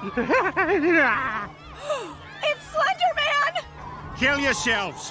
it's Slenderman! Kill yourselves!